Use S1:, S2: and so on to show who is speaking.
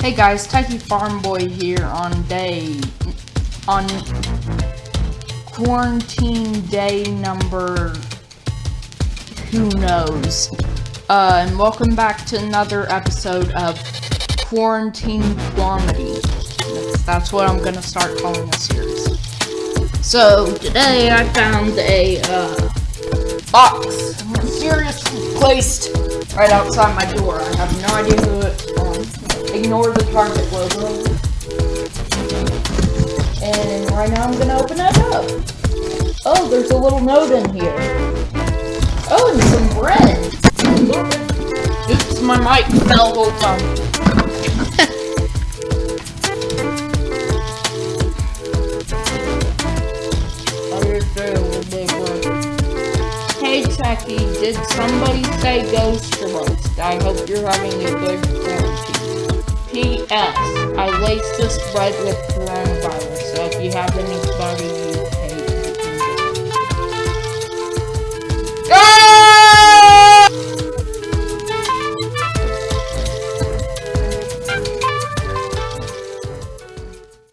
S1: Hey guys, Techie Farm Boy here on day on quarantine day number who knows. Uh, and welcome back to another episode of Quarantine Quamity. That's, what I'm gonna start calling this series. So today I found a uh, box mysteriously placed right outside my door. I have no idea who it's from. Um, Ignore the Target logo. And right now I'm gonna open it up. Oh, there's a little note in here. Oh, and some bread. Oops, my mic fell. Hold on. Hey Techie, did somebody say ghost roast? I hope you're having a good quarantine. P.S. I laced this bread with coronavirus, so if you have anybody you